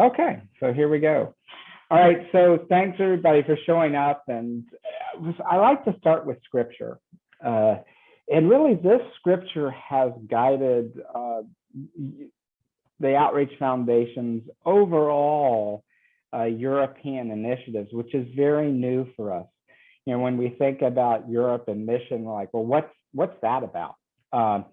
Okay, so here we go. All right, so thanks everybody for showing up. And uh, I like to start with scripture. Uh, and really, this scripture has guided uh, the Outreach Foundation's overall uh, European initiatives, which is very new for us. You know, when we think about Europe and mission, like, well, what's what's that about? Um,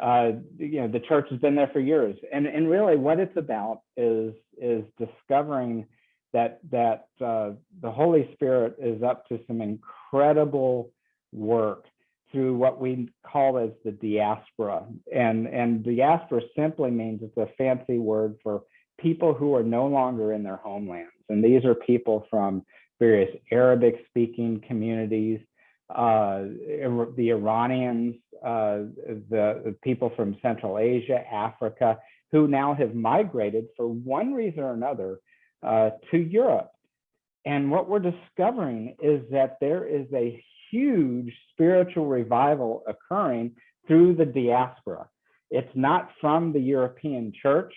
uh, you know, the church has been there for years, and and really, what it's about is is discovering that that uh, the Holy Spirit is up to some incredible work through what we call as the diaspora, and and diaspora simply means it's a fancy word for people who are no longer in their homelands, and these are people from various Arabic speaking communities, uh, the Iranians, uh, the, the, people from Central Asia, Africa, who now have migrated for one reason or another uh, to Europe. And what we're discovering is that there is a huge spiritual revival occurring through the diaspora. It's not from the European church.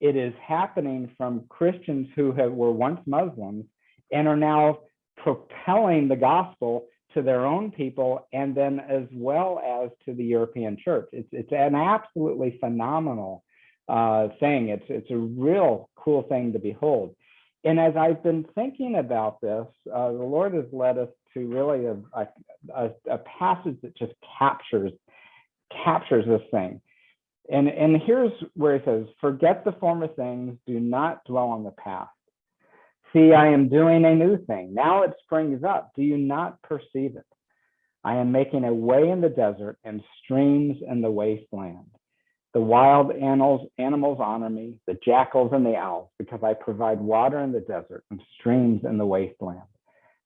It is happening from Christians who have, were once Muslims and are now propelling the gospel to their own people and then as well as to the European church. It's, it's an absolutely phenomenal uh, thing. It's, it's a real cool thing to behold. And as I've been thinking about this, uh, the Lord has led us to really a, a, a, passage that just captures captures this thing. And, and here's where it says, forget the former things, do not dwell on the past. See, I am doing a new thing. Now it springs up. Do you not perceive it? I am making a way in the desert and streams in the wasteland. The wild animals, animals honor me, the jackals and the owls, because I provide water in the desert and streams in the wasteland.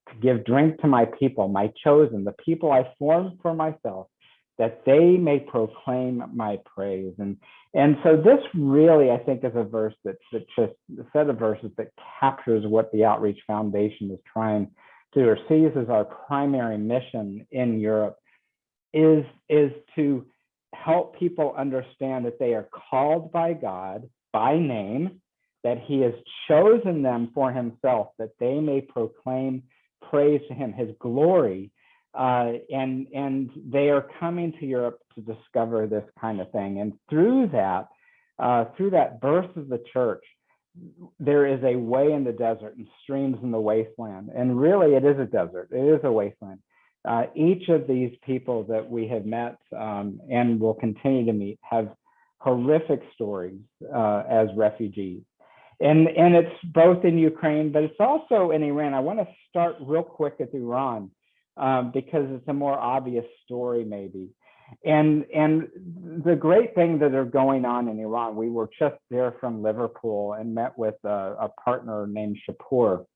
To give drink to my people, my chosen, the people I formed for myself, that they may proclaim my praise. And and so this really, I think, is a verse that that just a set of verses that captures what the Outreach Foundation is trying to or sees as our primary mission in Europe is is to help people understand that they are called by God by name, that He has chosen them for Himself, that they may proclaim praise to Him, His glory, uh, and and they are coming to Europe to discover this kind of thing. And through that, uh, through that birth of the church, there is a way in the desert and streams in the wasteland. And really, it is a desert. It is a wasteland. Uh, each of these people that we have met um, and will continue to meet have horrific stories uh, as refugees. And, and it's both in Ukraine, but it's also in Iran. I want to start real quick at Iran um, because it's a more obvious story maybe. And and the great thing that are going on in Iran, we were just there from Liverpool and met with a, a partner named Shapur.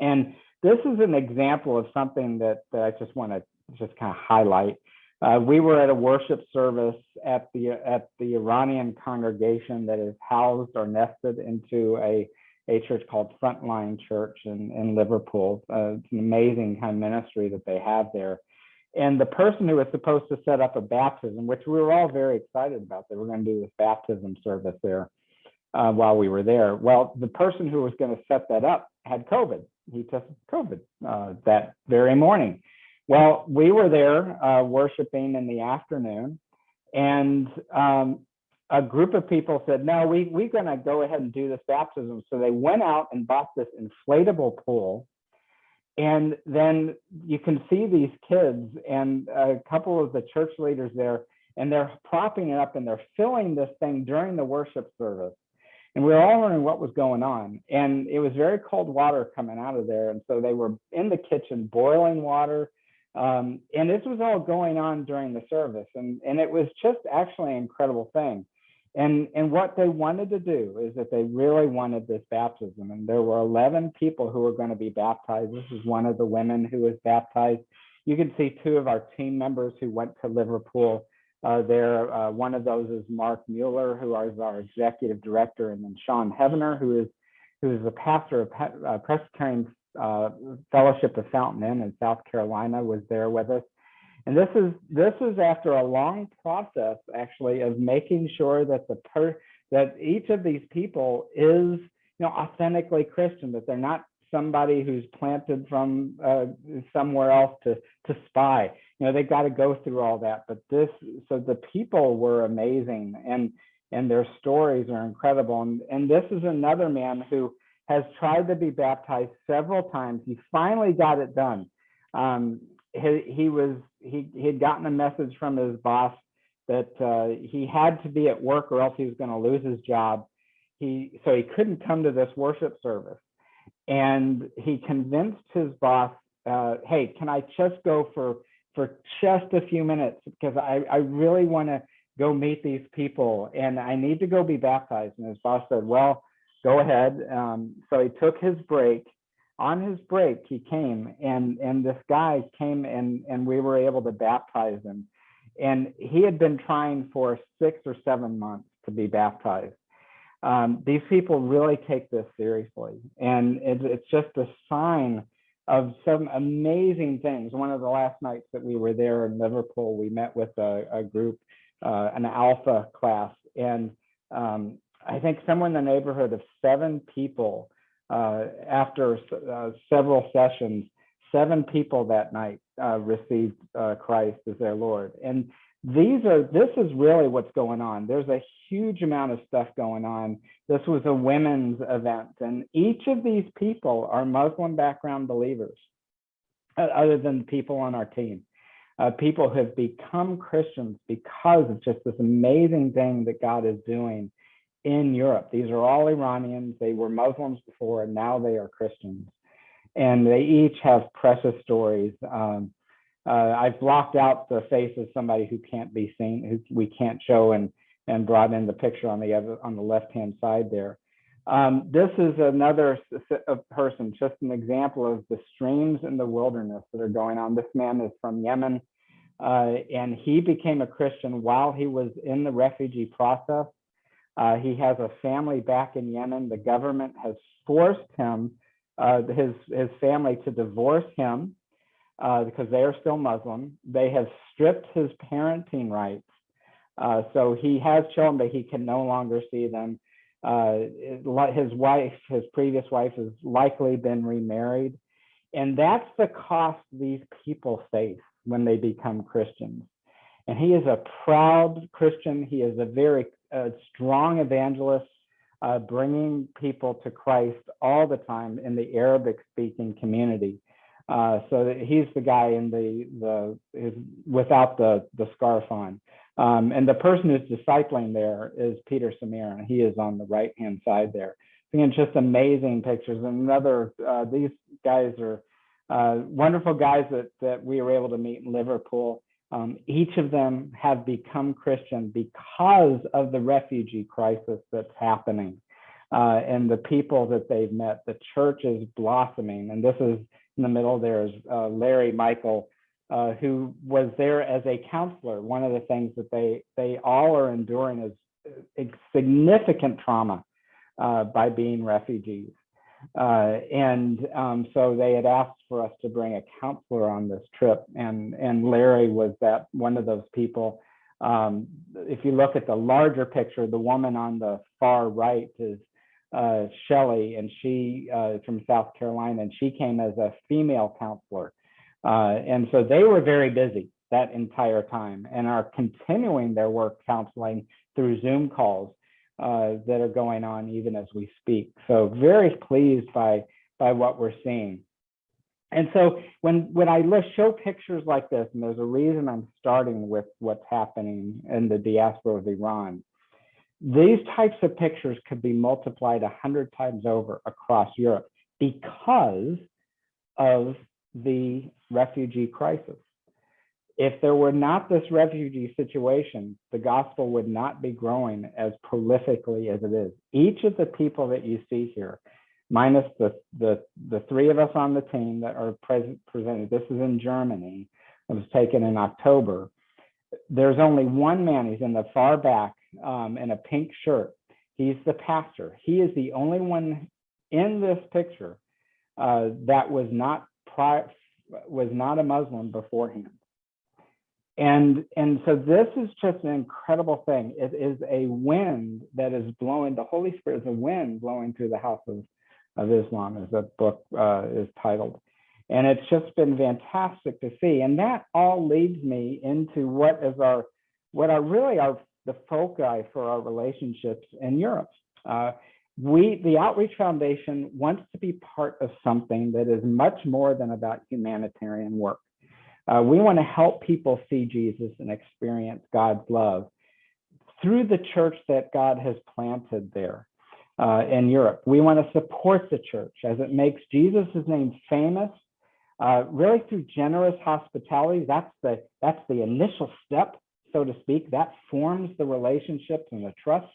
And this is an example of something that, that I just want to just kind of highlight. Uh, we were at a worship service at the at the Iranian congregation that is housed or nested into a a church called Frontline Church in, in Liverpool. Uh, it's an amazing kind of ministry that they have there. And the person who was supposed to set up a baptism, which we were all very excited about, they were going to do this baptism service there uh, while we were there. Well, the person who was going to set that up had COVID. He tested COVID uh, that very morning. Well, we were there uh, worshiping in the afternoon, and um, a group of people said, no, we, we're going to go ahead and do this baptism. So they went out and bought this inflatable pool. And then you can see these kids and a couple of the church leaders there, and they're propping it up and they're filling this thing during the worship service. And we were all wondering what was going on. And it was very cold water coming out of there. And so they were in the kitchen boiling water. Um, and this was all going on during the service. And, and it was just actually an incredible thing. And, and what they wanted to do is that they really wanted this baptism. And there were 11 people who were going to be baptized. This is one of the women who was baptized. You can see two of our team members who went to Liverpool uh, there. Uh, one of those is Mark Mueller, who is our executive director, and then Sean Heavener, who is who is the pastor of uh, Presbyterian uh, Fellowship of Fountain Inn in South Carolina, was there with us. And this is this is after a long process actually of making sure that the per that each of these people is you know, authentically Christian, that they're not somebody who's planted from uh, somewhere else to to spy. You know, they got to go through all that. But this, so the people were amazing, and and their stories are incredible. And and this is another man who has tried to be baptized several times. He finally got it done. Um, he, was he he had gotten a message from his boss that uh, he had to be at work or else he was going to lose his job. He so he couldn't come to this worship service, and he convinced his boss, uh, "Hey, can I just go for for just a few minutes because I I really want to go meet these people and I need to go be baptized." And his boss said, "Well, go ahead." Um, so he took his break. On his break, he came and and this guy came and and we were able to baptize him and he had been trying for six or seven months to be baptized. Um, these people really take this seriously, and it, it's just a sign of some amazing things. One of the last nights that we were there in Liverpool, we met with a, a group, uh, an alpha class, and um, I think somewhere in the neighborhood of seven people uh, after uh, several sessions seven people that night uh, received uh, Christ as their Lord. And these are, this is really what's going on. There's a huge amount of stuff going on. This was a women's event, and each of these people are Muslim background believers, uh, other than people on our team. Uh, people have become Christians because of just this amazing thing that God is doing in Europe. These are all Iranians. They were Muslims before, and now they are Christians and they each have precious stories. Um, uh, I've blocked out the face of somebody who can't be seen, who we can't show, and and brought in the picture on the other on the left hand side there. Um, this is another person, just an example of the streams in the wilderness that are going on. This man is from Yemen, uh, and he became a Christian while he was in the refugee process. Uh, he has a family back in Yemen. The government has forced him uh, his his family to divorce him uh, because they are still Muslim. They have stripped his parenting rights, uh, so he has children, but he can no longer see them. Uh, his wife, his previous wife, has likely been remarried, and that's the cost these people face when they become Christians. And he is a proud Christian. He is a very uh, strong evangelist uh, bringing people to Christ all the time in the Arabic speaking community. Uh, so he's the guy in the the is without the the scarf on, um, and the person who's discipling there is Peter Samir, and he is on the right hand side there. Again, just amazing pictures. And another, uh, these guys are uh, wonderful guys that that we were able to meet in Liverpool. Um, each of them have become Christian because of the refugee crisis that's happening uh, and the people that they've met. The church is blossoming. And this is in the middle there is uh, Larry Michael, uh, who was there as a counselor. One of the things that they, they all are enduring is significant trauma uh, by being refugees. Uh, and um, so they had asked for us to bring a counselor on this trip, and and Larry was that one of those people. Um, if you look at the larger picture, the woman on the far right is uh, Shelley, and she uh, from South Carolina, and she came as a female counselor, uh, and so they were very busy that entire time, and are continuing their work counseling through Zoom calls uh, that are going on even as we speak. So very pleased by by what we're seeing. And so when when I list, show pictures like this, and there's a reason I'm starting with what's happening in the diaspora of Iran. These types of pictures could be multiplied a hundred times over across Europe because of the refugee crisis if there were not this refugee situation, the gospel would not be growing as prolifically as it is. Each of the people that you see here, minus the the, the three of us on the team that are present presented, this is in Germany. It was taken in October. There's only one man. He's in the far back um, in a pink shirt. He's the pastor. He is the only one in this picture uh, that was not pri- was not a Muslim beforehand And, and so this is just an incredible thing. It is a wind that is blowing, the Holy Spirit is a wind blowing through the house of, of Islam, as the book uh, is titled. And it's just been fantastic to see. And that all leads me into what is our, what are really our, the foci for our relationships in Europe. Uh, we, the Outreach Foundation wants to be part of something that is much more than about humanitarian work. Uh, we want to help people see Jesus and experience God's love through the church that God has planted there uh, in Europe. We want to support the church as it makes Jesus' name famous, uh, really through generous hospitality. That's the, that's the initial step, so to speak. That forms the relationships and the trust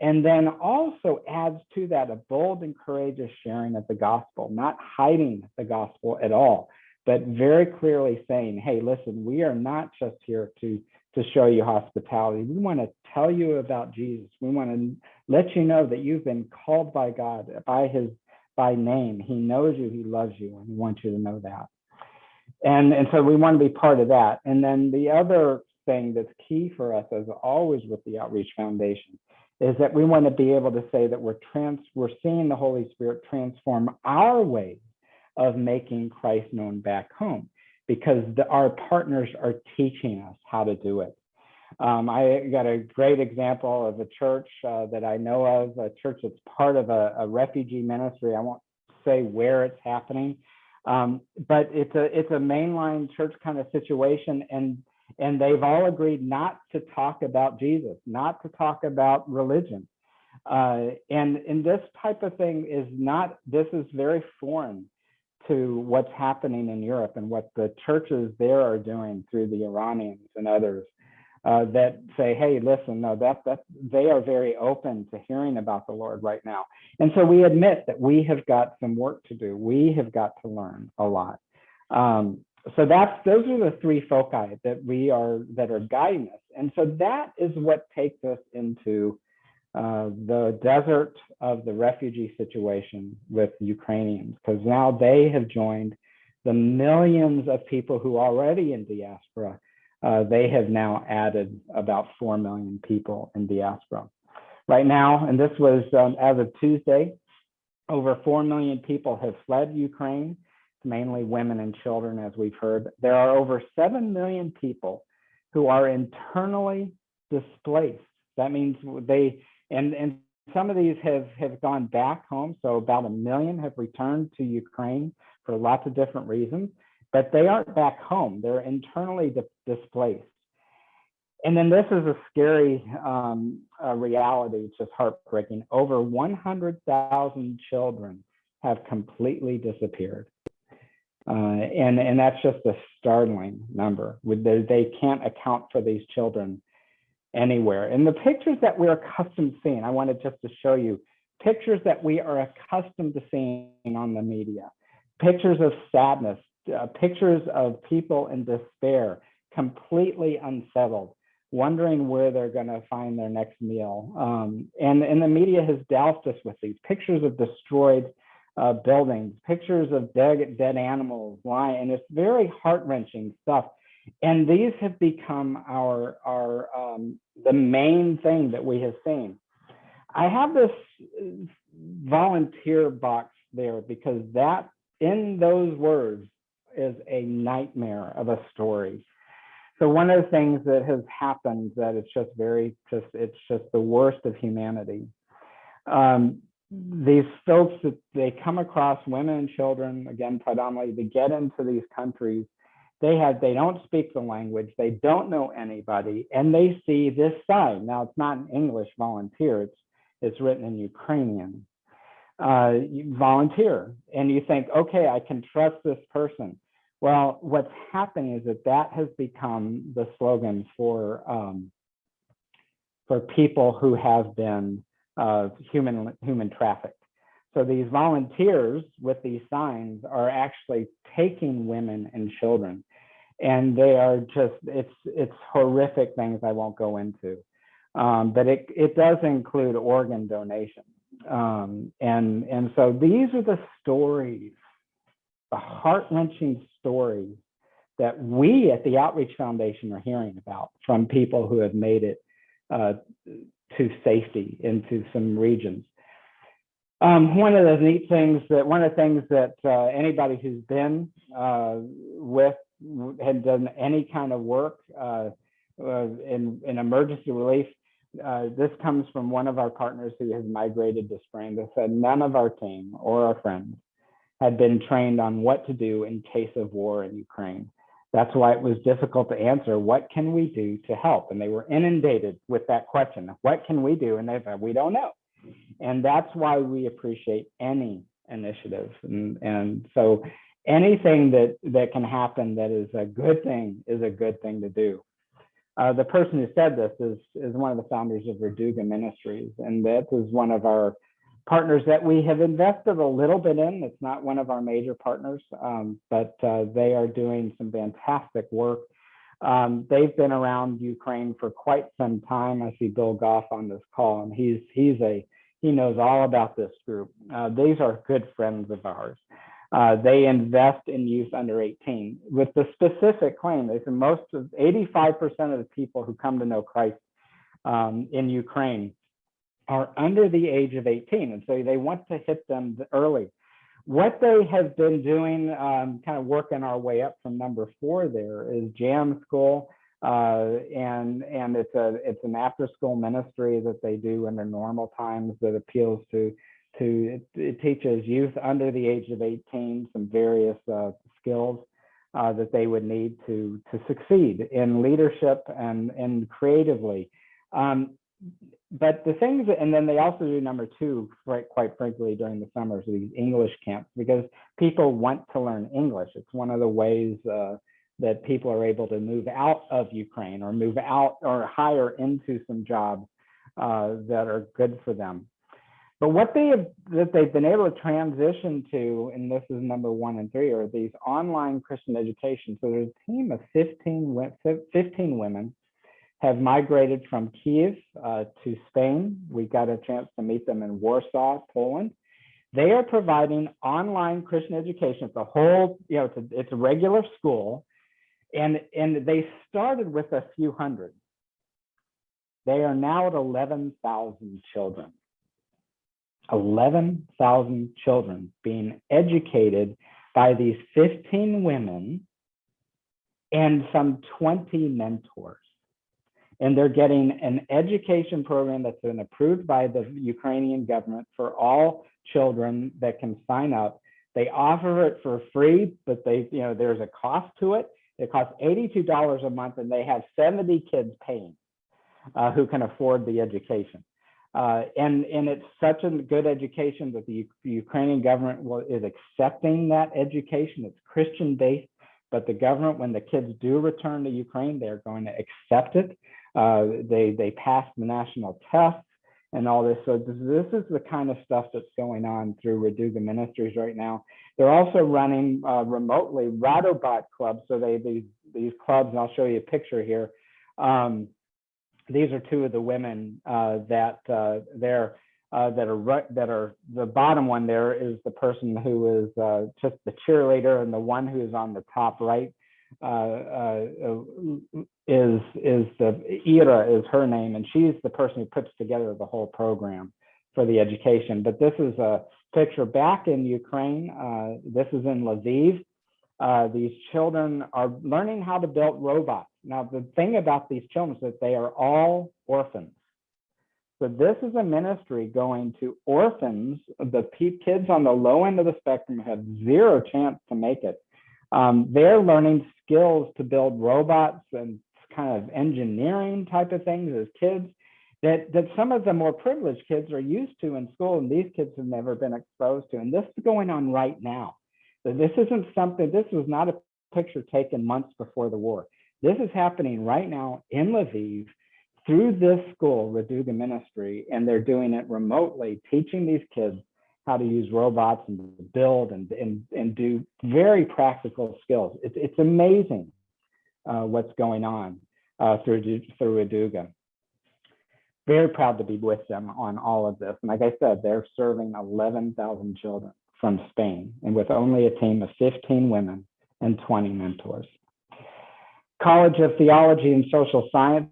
and then also adds to that a bold and courageous sharing of the gospel, not hiding the gospel at all, but very clearly saying, hey, listen, we are not just here to, to show you hospitality. We want to tell you about Jesus. We want to let you know that you've been called by God by his by name. He knows you, he loves you, and he wants you to know that. And, and so we want to be part of that. And then the other thing that's key for us, as always with the Outreach Foundation, is that we want to be able to say that we're trans we're seeing the Holy Spirit transform our ways of making Christ known back home because the, our partners are teaching us how to do it. Um, I got a great example of a church uh, that I know of, a church that's part of a, a refugee ministry. I won't say where it's happening, um, but it's a it's a mainline church kind of situation, and and they've all agreed not to talk about Jesus, not to talk about religion. Uh, and, and this type of thing is not, this is very foreign to what's happening in Europe and what the churches there are doing through the Iranians and others uh, that say, hey, listen, no, that, that they are very open to hearing about the Lord right now. And so we admit that we have got some work to do. We have got to learn a lot. Um, so that's those are the three foci that we are that are guiding us and so that is what takes us into uh, the desert of the refugee situation with ukrainians because now they have joined the millions of people who are already in diaspora uh, they have now added about 4 million people in diaspora right now and this was um, as of tuesday over 4 million people have fled ukraine mainly women and children, as we've heard. There are over 7 million people who are internally displaced. That means they, and, and some of these have, have gone back home. So about a million have returned to Ukraine for lots of different reasons, but they aren't back home. They're internally di displaced. And then this is a scary um, reality, it's just heartbreaking. Over 100,000 children have completely disappeared. Uh, and, and that's just a startling number. They can't account for these children anywhere. And the pictures that we're accustomed to seeing, I wanted just to show you pictures that we are accustomed to seeing on the media, pictures of sadness, uh, pictures of people in despair, completely unsettled, wondering where they're going to find their next meal. Um, and, and the media has doused us with these pictures of destroyed uh, buildings, pictures of dead, dead animals lying, and it's very heart wrenching stuff. And these have become our, our um, the main thing that we have seen. I have this volunteer box there because that in those words is a nightmare of a story. So one of the things that has happened that it's just very just it's just the worst of humanity. Um, these folks that they come across women and children again predominantly they get into these countries they have they don't speak the language they don't know anybody and they see this sign now it's not an english volunteer it's it's written in ukrainian. Uh, volunteer and you think okay i can trust this person. Well what's happening is that that has become the slogan for um, for people who have been of human human trafficked. So these volunteers with these signs are actually taking women and children, and they are just it's it's horrific things I won't go into, um, but it it does include organ donation, um, and and so these are the stories, the heart wrenching stories that we at the Outreach Foundation are hearing about from people who have made it uh, to safety into some regions. Um, one of the neat things that one of the things that uh, anybody who's been uh, with had done any kind of work uh, uh, in, in emergency relief. Uh, this comes from one of our partners who has migrated to Spain that said none of our team or our friends had been trained on what to do in case of war in Ukraine. That's why it was difficult to answer, what can we do to help? And they were inundated with that question, what can we do? And they said, we don't know. And that's why we appreciate any initiative. And, and so anything that, that can happen that is a good thing is a good thing to do. Uh, the person who said this is, is one of the founders of Raduga Ministries, and that is one of our partners that we have invested a little bit in. It's not one of our major partners, um, but uh, they are doing some fantastic work. Um, they've been around Ukraine for quite some time. I see Bill Goff on this call, and he's he's a he knows all about this group. Uh, these are good friends of ours. Uh, they invest in youth under 18 with the specific claim. They said most of 85% of the people who come to know Christ um, in Ukraine are under the age of 18. And so they want to hit them early. What they have been doing, um, kind of working our way up from number four there is Jam School. Uh, and and it's a it's an after school ministry that they do in the normal times that appeals to to it, teaches youth under the age of 18 some various uh, skills uh, that they would need to to succeed in leadership and and creatively. Um, but the things, and then they also do number two, quite, quite frankly, during the summers, these English camps, because people want to learn English. It's one of the ways uh, that people are able to move out of Ukraine or move out or hire into some jobs uh, that are good for them. But what they have that they've been able to transition to, and this is number one and three, are these online Christian education. So there's a team of 15, 15 women have migrated from Kiev uh, to Spain. We got a chance to meet them in Warsaw, Poland. They are providing online Christian education. It's a whole, you know, it's a, it's a regular school, and and they started with a few hundred. They are now at 11,000 children. 11,000 children being educated by these 15 women and some 20 mentors. And they're getting an education program that's been approved by the Ukrainian government for all children that can sign up. They offer it for free, but they, you know, there's a cost to it. It costs $82 a month and they have 70 kids paying uh, who can afford the education. Uh, and and it's such a good education that the, Ukrainian government will, is accepting that education. It's Christian based, but the government, when the kids do return to Ukraine, they're going to accept it. Uh, they they pass the national tests and all this. So this, this, is the kind of stuff that's going on through Raduga Ministries right now. They're also running uh, remotely Radobot clubs. So they these these clubs, and I'll show you a picture here. Um, these are two of the women uh, that uh, they're uh, that are that are the bottom one there is the person who is uh, just the cheerleader, and the one who is on the top right uh, uh, is is the Ira is her name, and she's the person who puts together the whole program for the education. But this is a picture back in Ukraine. this is in Lviv. These children are learning how to build robots now, the thing about these children is that they are all orphans. So this is a ministry going to orphans. The kids on the low end of the spectrum have zero chance to make it. Um, they're learning skills to build robots and kind of engineering type of things as kids that, that some of the more privileged kids are used to in school and these kids have never been exposed to. And this is going on right now. This isn't something, this was not a picture taken months before the war. This is happening right now in Lviv through this school, Raduga Ministry, and they're doing it remotely, teaching these kids how to use robots and build and, and, and do very practical skills. It's, it's amazing uh, what's going on uh, through, through Raduga. Very proud to be with them on all of this. And like I said, they're serving 11,000 children from Spain and with only a team of 15 women and 20 mentors. College of Theology and Social Sciences,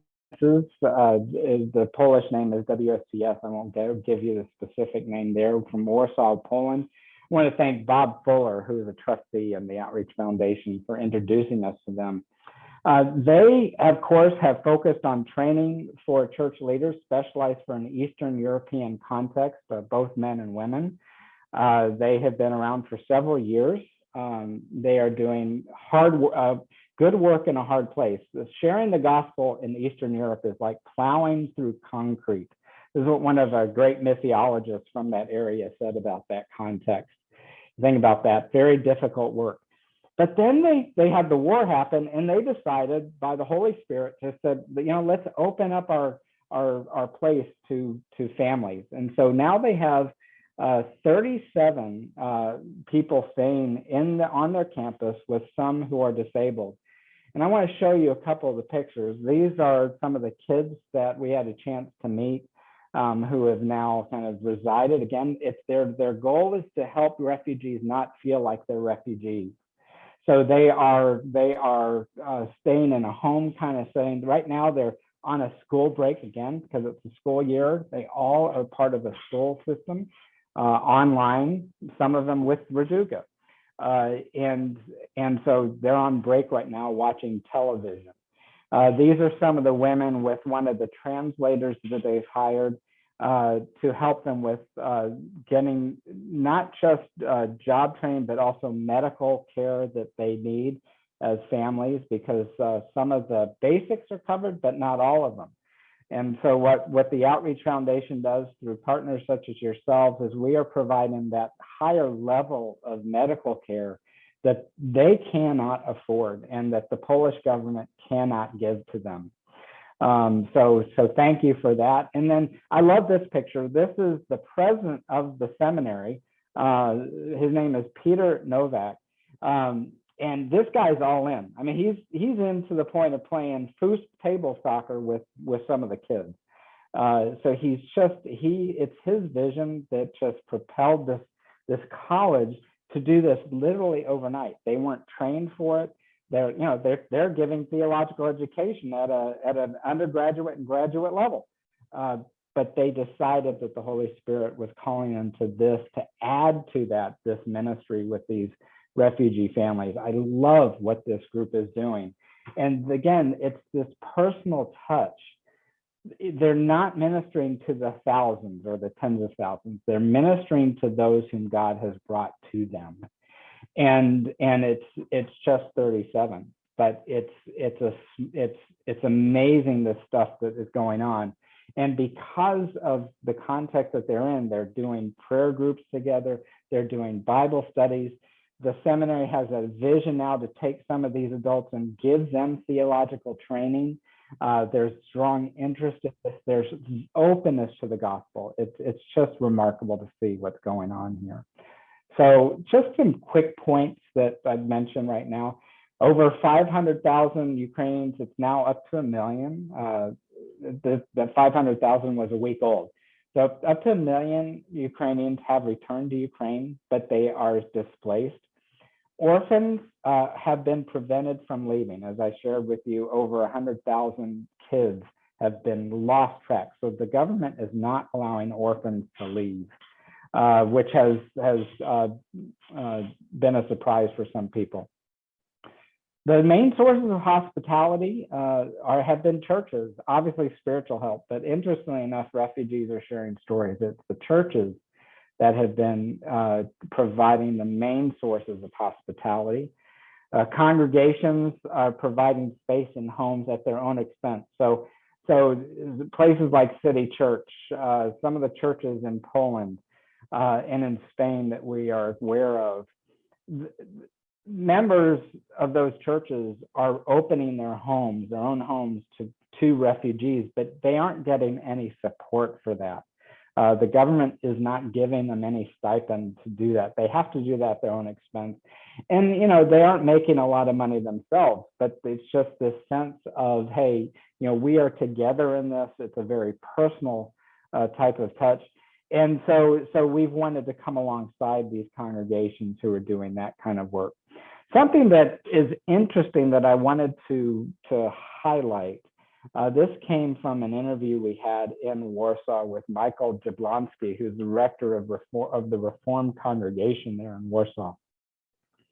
uh, is, the Polish name is WSCS. I won't give you the specific name there from Warsaw, Poland. I want to thank Bob Fuller, who is a trustee in the Outreach Foundation, for introducing us to them. Uh, they, of course, have focused on training for church leaders specialized for an Eastern European context, uh, both men and women. Uh, they have been around for several years. Um, they are doing hard, uh, good work in a hard place. Sharing the gospel in Eastern Europe is like plowing through concrete. This is what one of our great missiologists from that area said about that context. Think about that, very difficult work. But then they they had the war happen, and they decided by the Holy Spirit to said, you know, let's open up our our our place to to families. And so now they have uh, 37 uh, people staying in the, on their campus with some who are disabled. And I want to show you a couple of the pictures. These are some of the kids that we had a chance to meet um, who have now kind of resided. Again, it's their, their goal is to help refugees not feel like they're refugees. So they are they are uh, staying in a home kind of setting. Right now they're on a school break again because it's a school year. They all are part of a school system online, some of them with Raduga. Uh, and, and so they're on break right now watching television. Uh, these are some of the women with one of the translators that they've hired uh, to help them with uh, getting not just uh, job training, but also medical care that they need as families, because uh, some of the basics are covered, but not all of them. And so what, what the Outreach Foundation does through partners such as yourselves is we are providing that higher level of medical care that they cannot afford and that the Polish government cannot give to them. Um, so, so thank you for that. And then I love this picture. This is the president of the seminary. Uh, his name is Peter Novak. Um, and this guy's all in. I mean, he's he's in to the point of playing foos table soccer with with some of the kids. Uh, so he's just he it's his vision that just propelled this this college to do this literally overnight. They weren't trained for it. They're you know they're they're giving theological education at a at an undergraduate and graduate level. Uh, but they decided that the Holy Spirit was calling them to this to add to that this ministry with these refugee families. I love what this group is doing. And again, it's this personal touch. They're not ministering to the thousands or the tens of thousands. They're ministering to those whom God has brought to them. And and it's it's just 37, but it's it's a it's it's amazing the stuff that is going on. And because of the context that they're in, they're doing prayer groups together, they're doing Bible studies, the seminary has a vision now to take some of these adults and give them theological training. Uh, there's strong interest in this. There's openness to the gospel. It's, it's just remarkable to see what's going on here. So just some quick points that I'd mention right now. Over 500,000 Ukrainians, it's now up to a million. Uh, the, the 500,000 was a week old. So up to a million Ukrainians have returned to Ukraine, but they are displaced. Orphans uh, have been prevented from leaving. As I shared with you, over 100,000 kids have been lost track. So the government is not allowing orphans to leave, uh, which has, has uh, uh been a surprise for some people. The main sources of hospitality uh, are have been churches, obviously spiritual help, but interestingly enough, refugees are sharing stories. It's the churches that have been uh, providing the main sources of hospitality. Uh, congregations are providing space in homes at their own expense. So, so places like City Church, uh, some of the churches in Poland uh, and in Spain that we are aware of, members of those churches are opening their homes, their own homes to, to refugees, but they aren't getting any support for that. Uh, the government is not giving them any stipend to do that. They have to do that at their own expense. And, you know, they aren't making a lot of money themselves, but it's just this sense of, hey, you know, we are together in this. It's a very personal uh, type of touch. And so, so we've wanted to come alongside these congregations who are doing that kind of work. something that is interesting that I wanted to, to highlight. Uh, this came from an interview we had in Warsaw with Michael Jablonski, who's the rector of, of the Reformed congregation there in Warsaw.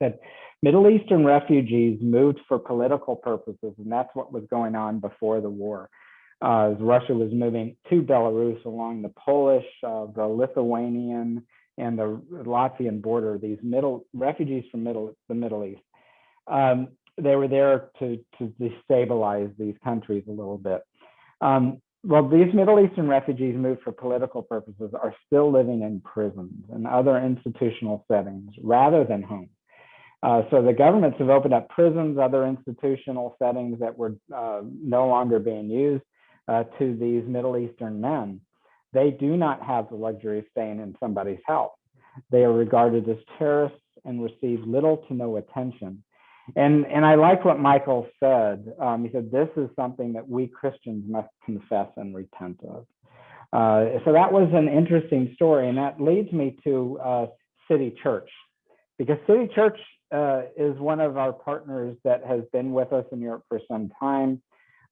That Middle Eastern refugees moved for political purposes, and that's what was going on before the war. Uh, Russia was moving to Belarus along the Polish, uh, the Lithuanian, and the Latvian border. These middle refugees from middle the Middle East. Um, they were there to to destabilize these countries a little bit. Um, well, these Middle Eastern refugees moved for political purposes are still living in prisons and other institutional settings rather than home. Uh, so the governments have opened up prisons, other institutional settings that were uh, no longer being used uh, to these Middle Eastern men. They do not have the luxury of staying in somebody's house. They are regarded as terrorists and receive little to no attention. And, and I like what Michael said. Um, he said, this is something that we Christians must confess and repent of. Uh, so that was an interesting story. And that leads me to uh, City Church, because City Church uh, is one of our partners that has been with us in Europe for some time.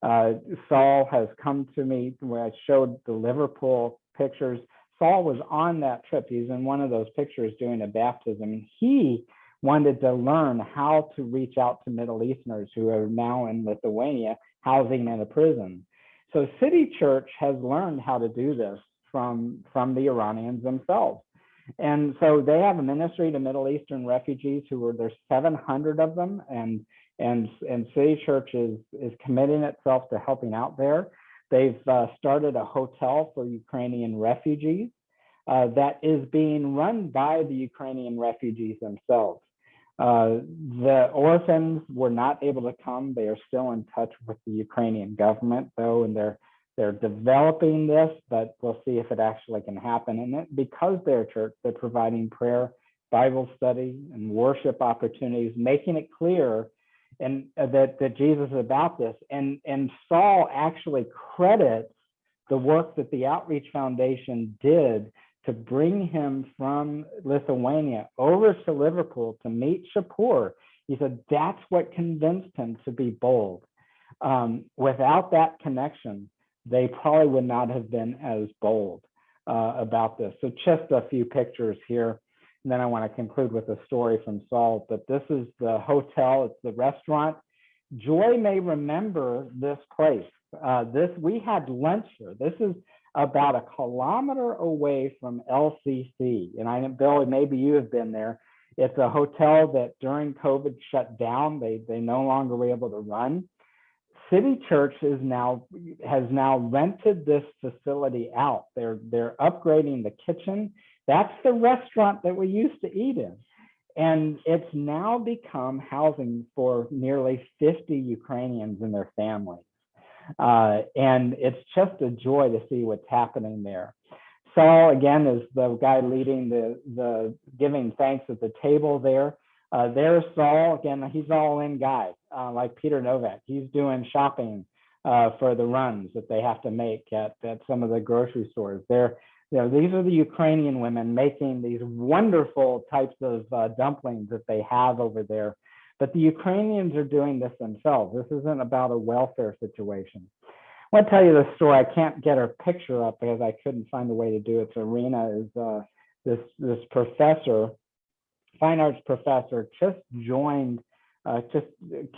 Uh, Saul has come to me where I showed the Liverpool pictures. Saul was on that trip. He's in one of those pictures doing a baptism. And he wanted to learn how to reach out to Middle Easterners who are now in Lithuania housing in a prison. So City Church has learned how to do this from, from the Iranians themselves. And so they have a ministry to Middle Eastern refugees who are there's 700 of them and and and City Church is is committing itself to helping out there. They've uh, started a hotel for Ukrainian refugees uh, that is being run by the Ukrainian refugees themselves. Uh, the orphans were not able to come. They are still in touch with the Ukrainian government, though, and they're they're developing this, but we'll see if it actually can happen. And it, because they're church, they're providing prayer, Bible study, and worship opportunities, making it clear and uh, that that Jesus is about this. And and Saul actually credits the work that the Outreach Foundation did to bring him from Lithuania over to Liverpool to meet Shapur. He said that's what convinced him to be bold. Um, without that connection, they probably would not have been as bold uh, about this. So just a few pictures here. And then I want to conclude with a story from Saul. But this is the hotel, it's the restaurant. Joy may remember this place. Uh, this we had lunch here. This is about a kilometer away from LCC. And I know, Billy, maybe you have been there. It's a hotel that during COVID shut down. They they no longer were able to run. City Church is now has now rented this facility out. They're they're upgrading the kitchen. That's the restaurant that we used to eat in. And it's now become housing for nearly 50 Ukrainians and their families. Uh, and it's just a joy to see what's happening there. Saul, again, is the guy leading the, the giving thanks at the table there. Uh, there's Saul, again, he's all in guy, uh, like Peter Novak. He's doing shopping uh, for the runs that they have to make at, at some of the grocery stores. They're, you know, these are the Ukrainian women making these wonderful types of uh, dumplings that they have over there. But the Ukrainians are doing this themselves. This isn't about a welfare situation. I want to tell you the story. I can't get her picture up because I couldn't find a way to do it. So Rena is uh, this this professor fine arts professor just joined, uh, just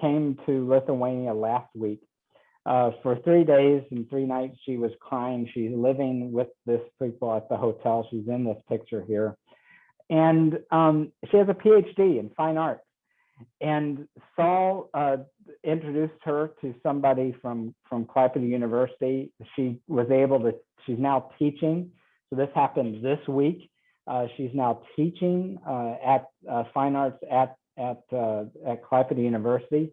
came to Lithuania last week. Uh, for three days and three nights, she was crying. She's living with this people at the hotel. She's in this picture here. And um, she has a PhD in fine arts. And Saul uh, introduced her to somebody from, from Klaipeda University. She was able to, she's now teaching. So this happened this week. Uh, she's now teaching uh, at uh, fine arts at at uh, at Klaipeda University.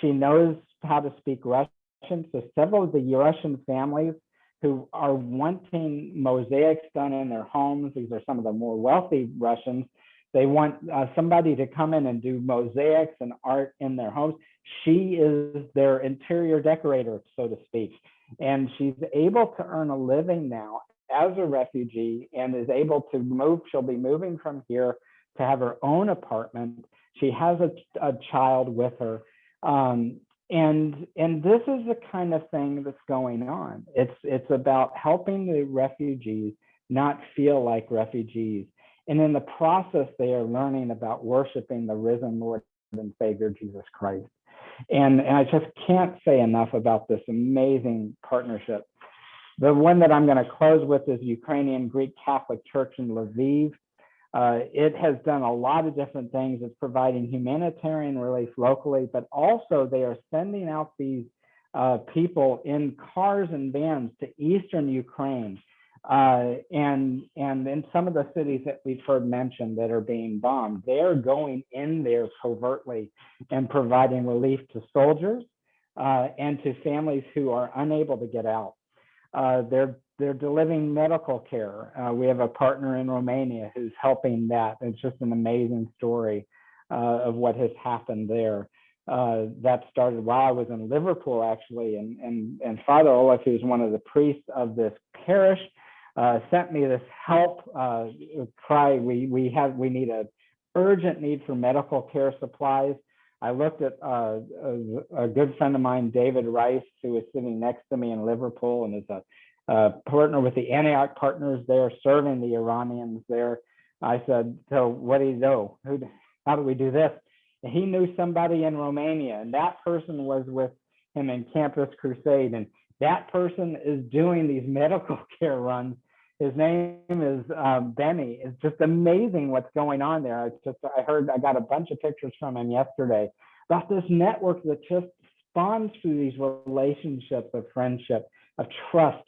She knows how to speak Russian. So several of the Russian families who are wanting mosaics done in their homes, these are some of the more wealthy Russians. They want uh, somebody to come in and do mosaics and art in their homes. She is their interior decorator, so to speak. And she's able to earn a living now as a refugee and is able to move. She'll be moving from here to have her own apartment. She has a, a child with her. Um, and and this is the kind of thing that's going on. It's it's about helping the refugees not feel like refugees. And in the process, they are learning about worshiping the risen Lord and Savior Jesus Christ. And, and I just can't say enough about this amazing partnership. The one that I'm going to close with is Ukrainian Greek Catholic Church in Lviv. Uh, it has done a lot of different things. It's providing humanitarian relief locally, but also they are sending out these uh, people in cars and vans to eastern Ukraine uh, and and in some of the cities that we've heard mentioned that are being bombed, they're going in there covertly and providing relief to soldiers uh, and to families who are unable to get out. Uh, they're they're delivering medical care. Uh, we have a partner in Romania who's helping that. It's just an amazing story uh, of what has happened there. Uh, that started while I was in Liverpool, actually, and and and Father Oleg, who's one of the priests of this parish, uh, sent me this help uh, cry. We we have we need a urgent need for medical care supplies. I looked at uh, a, a, good friend of mine, David Rice, who was sitting next to me in Liverpool and is a, a partner with the Antioch partners there, serving the Iranians there. I said, so what do you know? Who, how do we do this? And he knew somebody in Romania, and that person was with him in Campus Crusade. And that person is doing these medical care runs his name is um, Benny. It's just amazing what's going on there. It's just I heard I got a bunch of pictures from him yesterday about this network that just spawns through these relationships of friendship, of trust.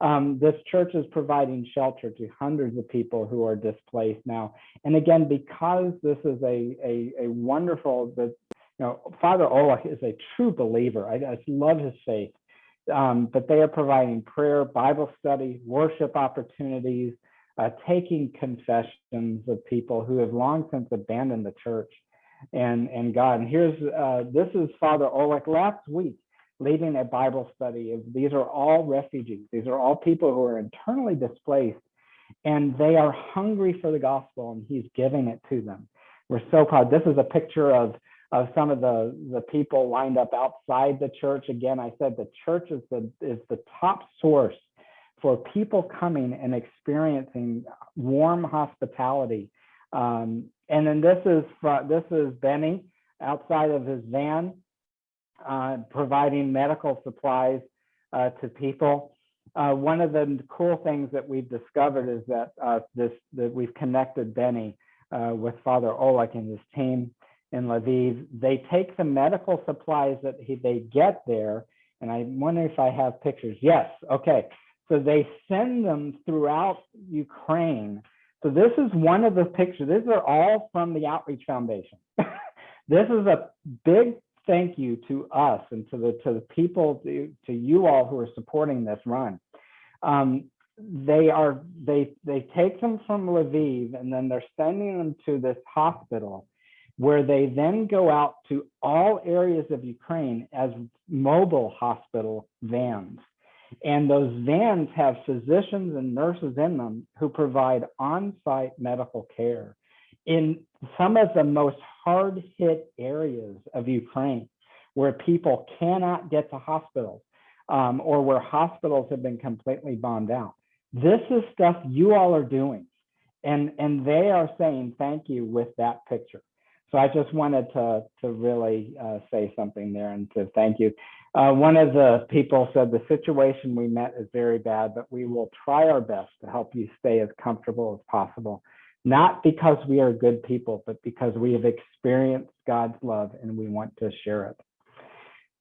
Um, this church is providing shelter to hundreds of people who are displaced now. And again, because this is a a, a wonderful, the you know, Father Oleg is a true believer. I, I love his faith um, but they are providing prayer, Bible study, worship opportunities, uh, taking confessions of people who have long since abandoned the church and, and God. And here's, uh, this is Father Oleg last week leading a Bible study. These are all refugees. These are all people who are internally displaced and they are hungry for the gospel and he's giving it to them. We're so proud. This is a picture of of some of the the people lined up outside the church. Again, I said the church is the is the top source for people coming and experiencing warm hospitality. Um, and then this is this is Benny outside of his van, uh, providing medical supplies uh, to people. Uh, one of the cool things that we've discovered is that uh, this that we've connected Benny uh, with Father Oleg and his team in Lviv. They take the medical supplies that he, they get there, and I wonder if I have pictures. Yes, okay. So they send them throughout Ukraine. So this is one of the pictures. These are all from the Outreach Foundation. this is a big thank you to us and to the to the people to, to you all who are supporting this run. Um, they are they they take them from Lviv and then they're sending them to this hospital where they then go out to all areas of Ukraine as mobile hospital vans. And those vans have physicians and nurses in them who provide on-site medical care in some of the most hard-hit areas of Ukraine where people cannot get to hospitals um, or where hospitals have been completely bombed out. This is stuff you all are doing. And, and they are saying thank you with that picture. So I just wanted to, to really uh, say something there and to thank you. Uh, one of the people said the situation we met is very bad, but we will try our best to help you stay as comfortable as possible. Not because we are good people, but because we have experienced God's love and we want to share it.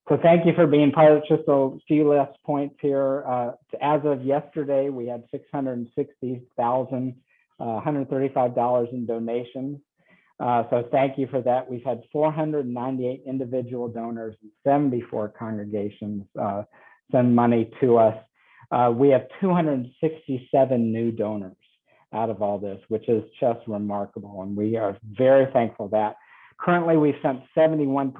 So thank you for being part of. Just a few last points here. Uh, as of yesterday, we had 660,000, uh, $135 in donations. Uh, so thank you for that. We've had 498 individual donors and 74 congregations uh, send money to us. Uh, we have 267 new donors out of all this, which is just remarkable. And we are very thankful that. Currently, we've sent 71%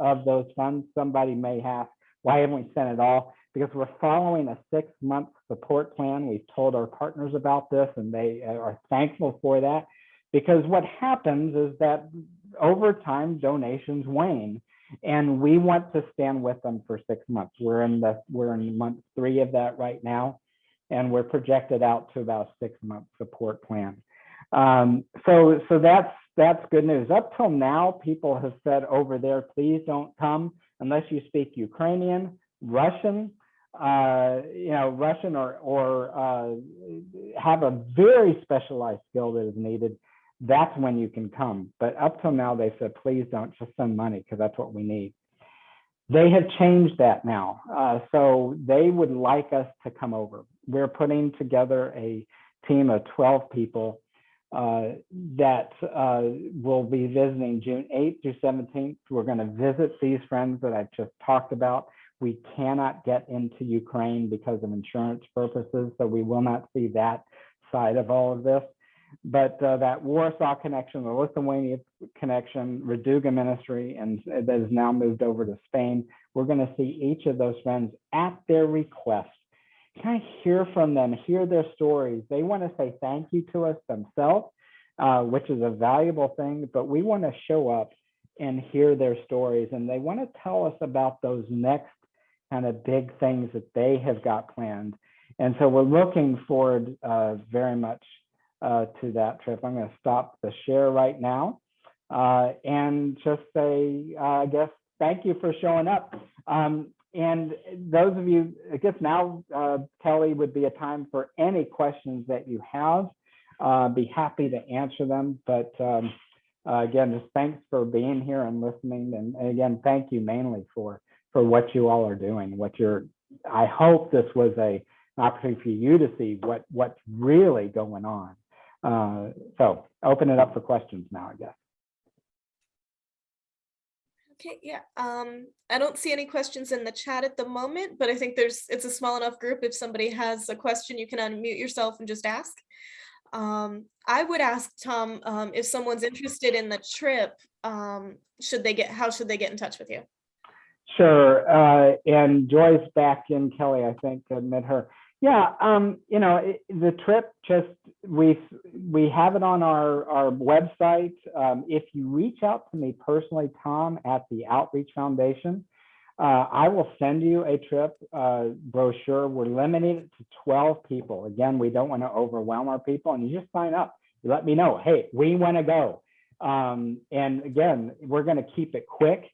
of those funds. Somebody may ask, why haven't we sent it all? Because we're following a six month support plan. We've told our partners about this and they are thankful for that Because what happens is that over time donations wane and we want to stand with them for six months. We're in the we're in month three of that right now, and we're projected out to about six month support plan. Um, so so that's that's good news. Up till now, people have said over there, please don't come unless you speak Ukrainian, Russian, uh, you know, Russian or or uh, have a very specialized skill that is needed that's when you can come. But up till now, they said, please don't just send money because that's what we need. They have changed that now. Uh, so they would like us to come over. We're putting together a team of 12 people uh, that uh, will be visiting June 8th through 17th. We're going to visit these friends that I've just talked about. We cannot get into Ukraine because of insurance purposes, so we will not see that side of all of this but uh, that Warsaw connection, the Lithuania connection, Raduga ministry, and that has now moved over to Spain. We're going to see each of those friends at their request. Kind of hear from them, hear their stories. They want to say thank you to us themselves, uh, which is a valuable thing, but we want to show up and hear their stories. And they want to tell us about those next kind of big things that they have got planned. And so we're looking forward uh, very much uh, to that trip. I'm going to stop the share right now uh, and just say, uh, I guess, thank you for showing up. Um, and those of you, I guess now, uh, Kelly, would be a time for any questions that you have. Uh, be happy to answer them. But um, again, just thanks for being here and listening. And, and again, thank you mainly for for what you all are doing. What you're, I hope this was a opportunity for you to see what what's really going on uh, so open it up for questions now, I guess. Okay, yeah. Um, I don't see any questions in the chat at the moment, but I think there's it's a small enough group. If somebody has a question, you can unmute yourself and just ask. Um, I would ask Tom um, if someone's interested in the trip, um, should they get how should they get in touch with you? Sure. Uh, and Joyce back in Kelly, I think, admit her. Yeah, um, you know, it, the trip just we we have it on our our website. Um, if you reach out to me personally, Tom at the Outreach Foundation, uh, I will send you a trip uh, brochure. We're limiting it to 12 people. Again, we don't want to overwhelm our people, and you just sign up. You let me know. Hey, we want to go. Um, and again, we're going to keep it quick.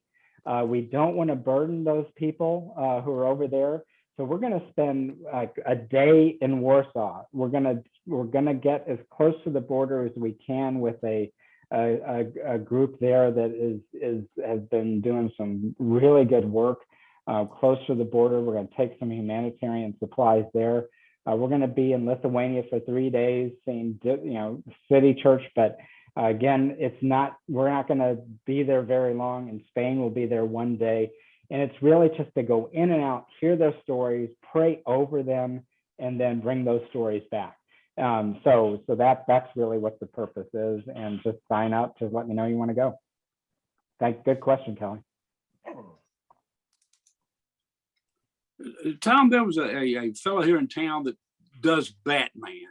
Uh, we don't want to burden those people uh, who are over there. So we're going to spend like a day in Warsaw. We're going to we're going to get as close to the border as we can with a a, a group there that is is has been doing some really good work uh, close to the border. We're going to take some humanitarian supplies there. Uh, we're going to be in Lithuania for three days, seeing you know city church, but uh, again, it's not. We're not going to be there very long. In Spain, we'll be there one day. And it's really just to go in and out, hear their stories, pray over them, and then bring those stories back. Um, so so that that's really what the purpose is. And just sign up, just let me know you want to go. Thank good question, Kelly. Tom, there was a, a, a fellow here in town that does Batman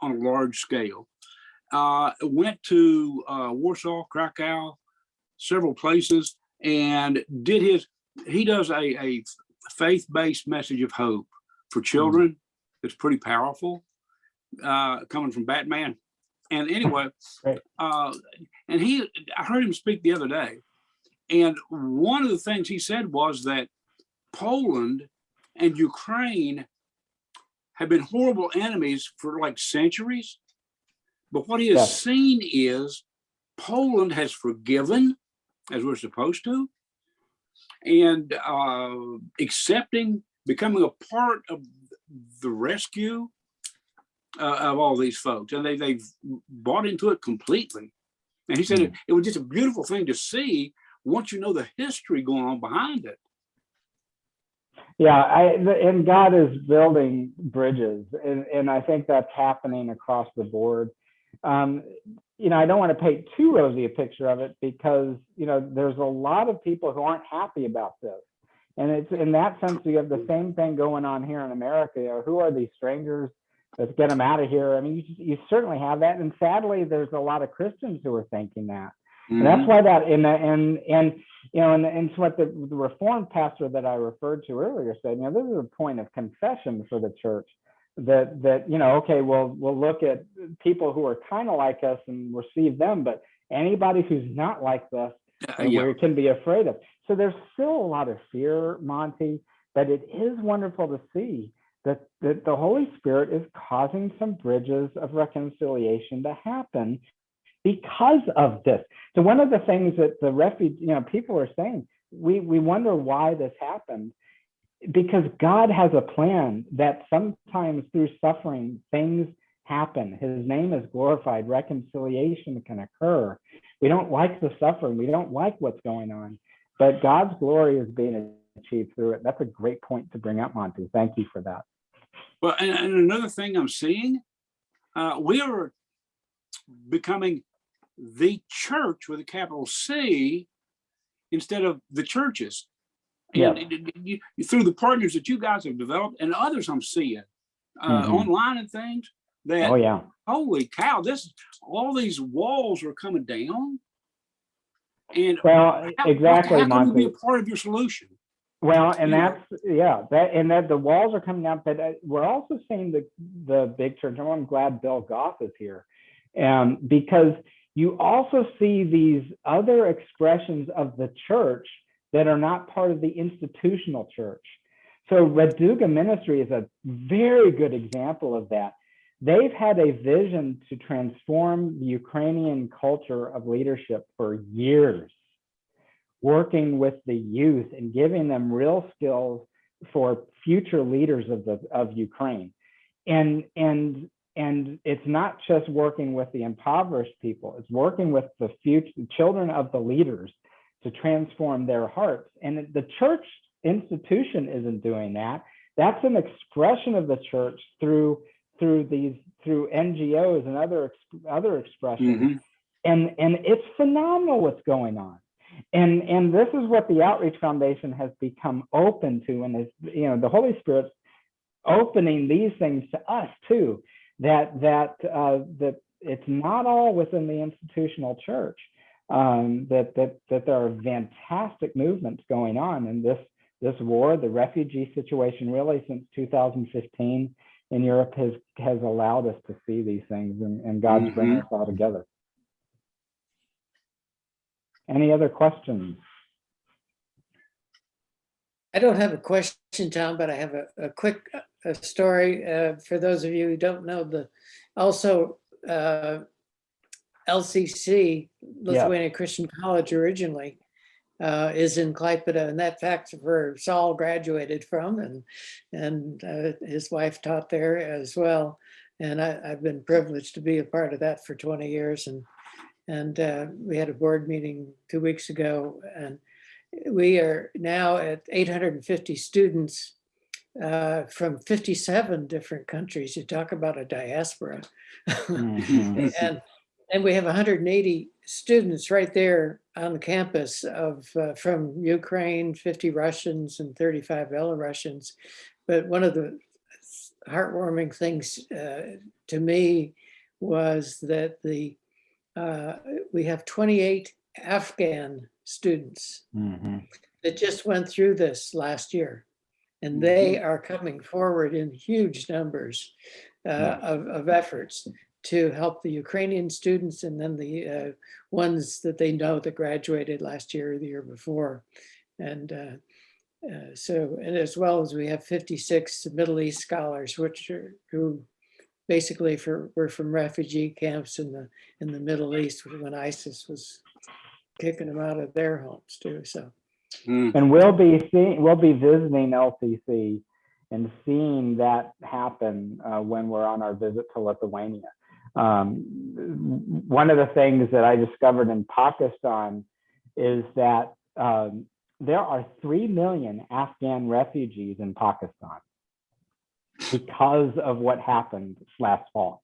on a large scale. Uh, went to uh, Warsaw, Krakow, several places, and did his he does a, a faith-based message of hope for children. It's pretty powerful, uh, coming from Batman. And anyway, uh, and he, I heard him speak the other day, and one of the things he said was that Poland and Ukraine have been horrible enemies for like centuries. But what he has seen is Poland has forgiven, as we're supposed to, and uh, accepting, becoming a part of the rescue uh, of all these folks. And they, they've bought into it completely. And he said mm. it, it was just a beautiful thing to see once you know the history going on behind it. Yeah, I, and God is building bridges, and, and I think that's happening across the board. Um, you know, I don't want to paint too rosy a picture of it because, you know, there's a lot of people who aren't happy about this. And it's in that sense, we have the same thing going on here in America. You know, who are these strangers let's get them out of here. I mean, you, you certainly have that. And sadly, there's a lot of Christians who are thinking that. And that's Mhm. why that and and and you know and, and so what the, the reformed pastor that I referred to earlier said, you know, this is a point of confession for the church that that you know, okay, well we'll look at people who are kind of like us and receive them, but anybody who's not like us, Uh, yeah. we can be afraid of. So there's still a lot of fear, Monty, but it is wonderful to see that, that the Holy Spirit is causing some bridges of reconciliation to happen because of this. So one of the things that the refuge, you know, people are saying, we we wonder why this happened. Because God has a plan that sometimes through suffering things happen. His name is glorified, reconciliation can occur. We don't like the suffering, we don't like what's going on, but God's glory is being achieved through it. That's a great point to bring up, Monty. Thank you for that. Well, and, and another thing I'm seeing, uh, we are becoming the church with a capital C instead of the churches. Yeah. And it- it- you, you- through the partners that you guys have developed and others I'm seeing uh, Mhm. online and things that Oh, yeah. holy cow, this all these walls are coming down. And Well, how- exactly, how can we be a part of your solution? Well, and that's, yeah, that, and that the walls are coming up, but uh, we're also seeing the, the big church. and I'm glad Bill Goff is here. Um, because you also see these other expressions of the church that are not part of the institutional church. So Raduga Ministry is a very good example of that. They've had a vision to transform the Ukrainian culture of leadership for years working with the youth and giving them real skills for future leaders of the of Ukraine. And and and it's not just working with the impoverished people, it's working with the future children of the leaders to transform their hearts. And the church institution isn't doing that. That's an expression of the church through through these through NGOs and other ex- other expressions Mhm. and and it's phenomenal what's going on and and this is what the outreach foundation has become open to and is you know the holy spirit's opening these things to us too that that uh that it's not all within the institutional church um that that that there are fantastic movements going on in this this war. The refugee situation really since 2015 in europe has has allowed us to see these things and, and god's bringing us all together. Any other questions? I don't have a question, Tom, but I have a, a quick uh, a story uh, for those of you who don't know the, also uh, LCC, Lithuania Christian College originally, uh, is in Klaipeda, and that fact where Saul graduated from, and and uh, his wife taught there as well. And I, I've been privileged to be a part of that for 20 years, and and uh, we had a board meeting two weeks ago, and we are now at 850 students uh, from 57 different countries. You talk about a diaspora. Mhm. and and we have 180 students right there on the campus of uh, from Ukraine, 50 Russians and 35 Belarusians. But one of the heartwarming things uh, to me was that the uh, we have 28 Afghan students Mhm. that just went through this last year. And they are coming forward in huge numbers uh, of, of efforts to help the Ukrainian students and then the uh, ones that they know that graduated last year or the year before. And uh, uh, so, and as well as we have 56 Middle East scholars, which are who basically for were from refugee camps in the in the Middle East when ISIS was kicking them out of their homes too. So Mm. And we'll be seeing, we'll be visiting LCC and seeing that happen uh, when we're on our visit to Lithuania. Um, one of the things that I discovered in Pakistan is that um, there are 3 million Afghan refugees in Pakistan because of what happened last fall.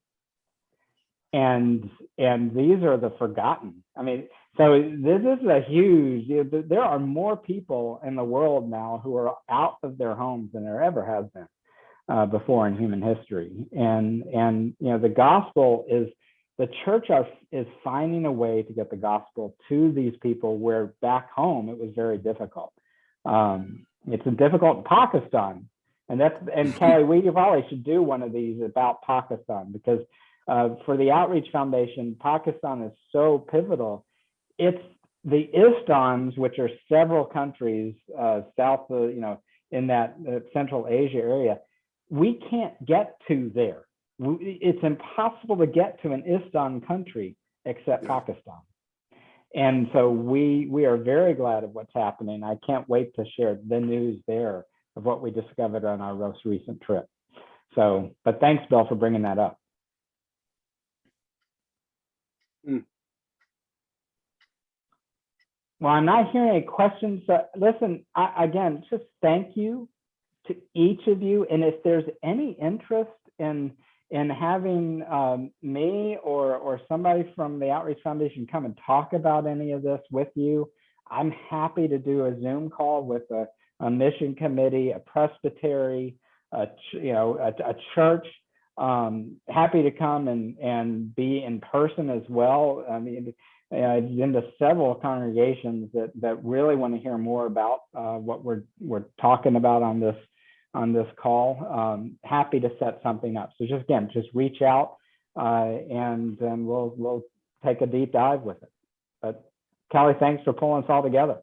And and these are the forgotten. I mean, so this is a huge, there are more people in the world now who are out of their homes than there ever has been. Uh, before in human history. And, and, you know, the gospel is, the church are, is finding a way to get the gospel to these people where back home it was very difficult. Um, it's difficult in Pakistan. And that's, and Kelly, we probably should do one of these about Pakistan because uh, for the Outreach Foundation, Pakistan is so pivotal. It's the ISTANs, which are several countries uh, south of, you know, in that uh, Central Asia area, we can't get to there. It's impossible to get to an ISTAN country except Yeah. Pakistan. And so we we are very glad of what's happening. I can't wait to share the news there of what we discovered on our most recent trip. So, but thanks, Bill, for bringing that up. Hmm. Well, I'm not hearing any questions. Uh, listen, I, again, just thank you to each of you. And if there's any interest in in having um, me or or somebody from the Outreach Foundation come and talk about any of this with you, I'm happy to do a Zoom call with a, a mission committee, a presbytery, a you know a, a church. Um, happy to come and and be in person as well. I mean, I've been to several congregations that that really want to hear more about uh, what we're we're talking about on this on this call. Um, happy to set something up. So just again, just reach out uh, and then we'll we'll take a deep dive with it. But Kelly, thanks for pulling us all together.